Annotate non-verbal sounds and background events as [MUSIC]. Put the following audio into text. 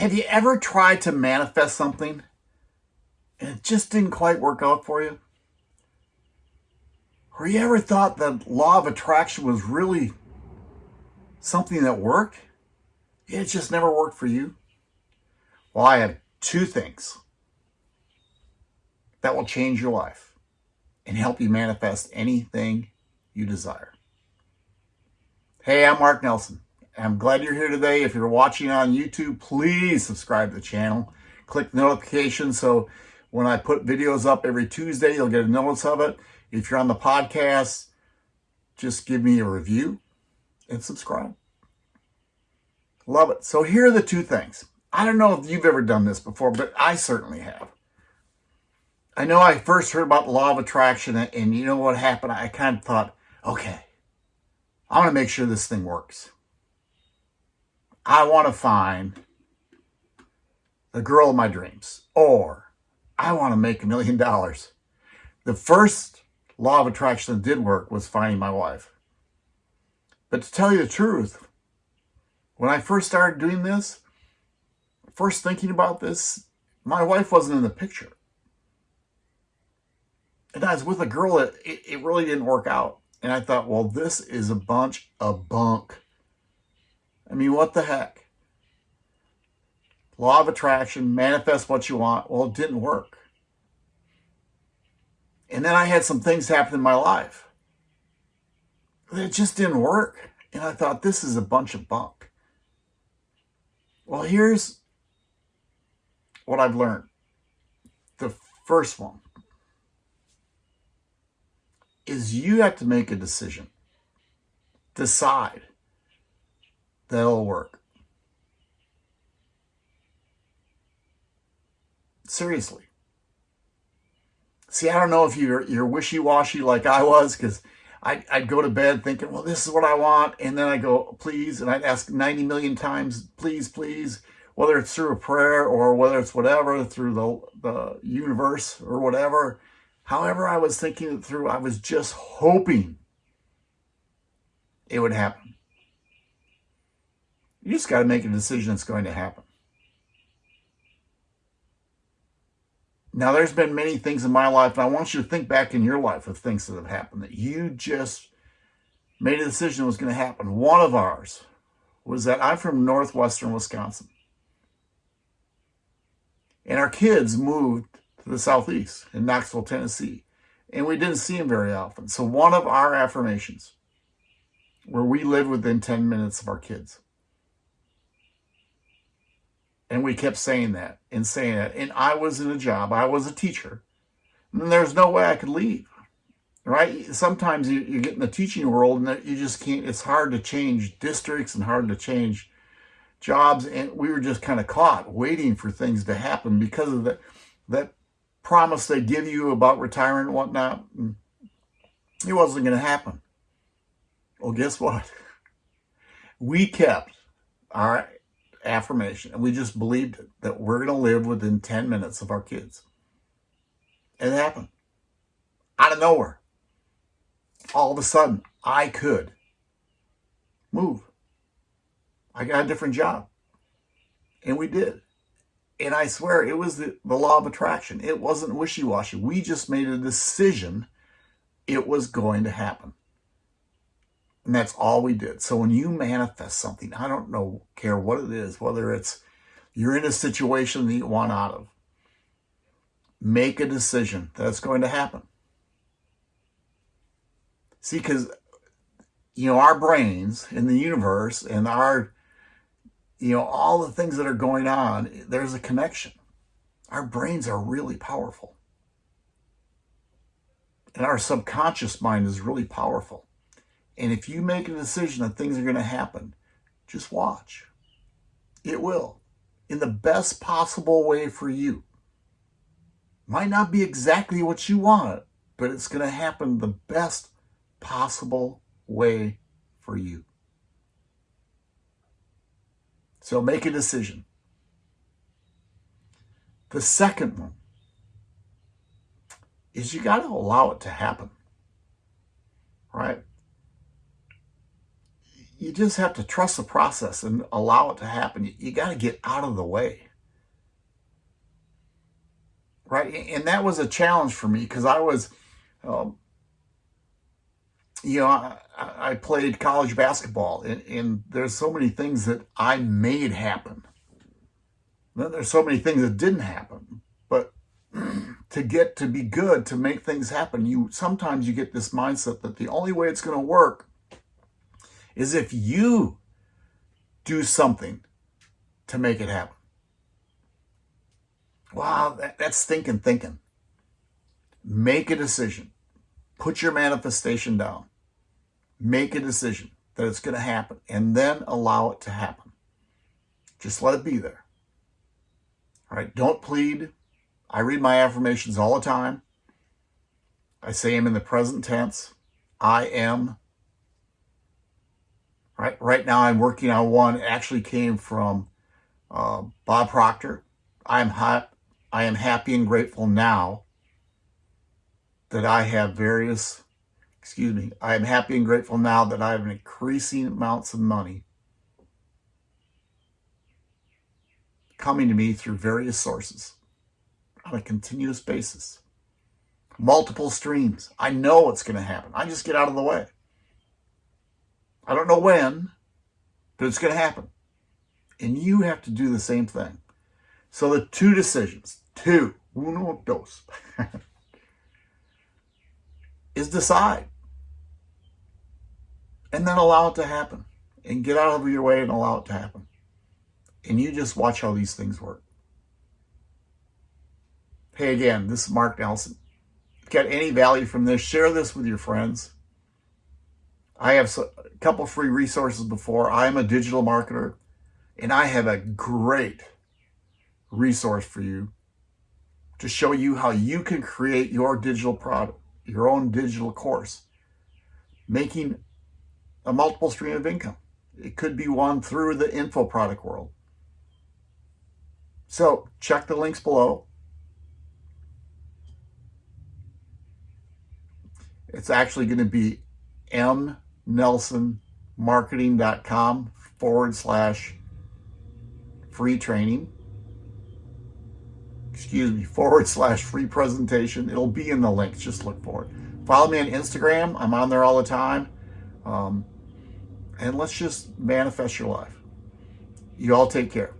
Have you ever tried to manifest something and it just didn't quite work out for you? Or you ever thought the law of attraction was really something that worked? It just never worked for you? Well, I have two things that will change your life and help you manifest anything you desire. Hey, I'm Mark Nelson. I'm glad you're here today. If you're watching on YouTube, please subscribe to the channel. Click the notification so when I put videos up every Tuesday, you'll get a notice of it. If you're on the podcast, just give me a review and subscribe. Love it. So here are the two things. I don't know if you've ever done this before, but I certainly have. I know I first heard about the law of attraction, and you know what happened? I kind of thought, okay, I want to make sure this thing works. I want to find the girl of my dreams, or I want to make a million dollars. The first law of attraction that did work was finding my wife. But to tell you the truth, when I first started doing this, first thinking about this, my wife wasn't in the picture. And I was with a girl it, it really didn't work out. And I thought, well, this is a bunch of bunk. I mean, what the heck? Law of attraction, manifest what you want. Well, it didn't work. And then I had some things happen in my life. It just didn't work. And I thought, this is a bunch of bunk. Well, here's what I've learned. The first one is you have to make a decision. Decide that it'll work. Seriously. See, I don't know if you're you're wishy-washy like I was, because I'd, I'd go to bed thinking, well, this is what I want. And then I go, please. And I'd ask 90 million times, please, please, whether it's through a prayer or whether it's whatever, through the, the universe or whatever. However I was thinking it through, I was just hoping it would happen. You just got to make a decision that's going to happen. Now, there's been many things in my life, and I want you to think back in your life of things that have happened that you just made a decision was going to happen. One of ours was that I'm from northwestern Wisconsin. And our kids moved to the southeast in Knoxville, Tennessee. And we didn't see them very often. So one of our affirmations, where we live within 10 minutes of our kids, and we kept saying that and saying that. And I was in a job, I was a teacher, and there's no way I could leave, right? Sometimes you, you get in the teaching world and you just can't, it's hard to change districts and hard to change jobs. And we were just kind of caught waiting for things to happen because of the, that promise they give you about retiring and whatnot. Mm. It wasn't going to happen. Well, guess what? [LAUGHS] We kept our affirmation. And we just believed it, that we're going to live within 10 minutes of our kids. It happened. Out of nowhere. All of a sudden, I could move. I got a different job. And we did. And I swear, it was the, the law of attraction. It wasn't wishy-washy. We just made a decision it was going to happen. And that's all we did. So when you manifest something, I don't know, care what it is, whether it's you're in a situation that you want out of, make a decision that's going to happen. See, because, you know, our brains in the universe and our, you know, all the things that are going on, there's a connection. Our brains are really powerful. And our subconscious mind is really powerful. And if you make a decision that things are going to happen, just watch. It will. In the best possible way for you. Might not be exactly what you want, but it's going to happen the best possible way for you. So make a decision. The second one is you got to allow it to happen. Right? You just have to trust the process and allow it to happen. You, you got to get out of the way. Right. And that was a challenge for me because I was, um, you know, I, I, played college basketball and, and there's so many things that I made happen. Then there's so many things that didn't happen. But [CLEARS THROAT] to get to be good, to make things happen, you sometimes you get this mindset that the only way it's going to work is if you do something to make it happen. Wow, that, that's thinking, thinking. Make a decision. Put your manifestation down. Make a decision that it's going to happen and then allow it to happen. Just let it be there. All right, don't plead. I read my affirmations all the time. I say them in the present tense. I am Right, right now I'm working on one. It actually came from uh, Bob Proctor. I'm hot. I am happy and grateful now that I have various, excuse me, I am happy and grateful now that I have increasing amounts of money coming to me through various sources on a continuous basis. Multiple streams. I know what's going to happen. I just get out of the way. I don't know when, but it's going to happen. And you have to do the same thing. So the two decisions, two, uno, dos, [LAUGHS] is decide. And then allow it to happen. And get out of your way and allow it to happen. And you just watch how these things work. Hey, again, this is Mark Nelson. If you got any value from this, share this with your friends. I have a couple free resources before. I am a digital marketer and I have a great resource for you to show you how you can create your digital product, your own digital course, making a multiple stream of income. It could be one through the info product world. So check the links below. It's actually going to be M nelsonmarketing.com forward slash free training. Excuse me, [LAUGHS] forward slash free presentation. It'll be in the links. Just look for it. Follow me on Instagram. I'm on there all the time. Um, and let's just manifest your life. You all take care.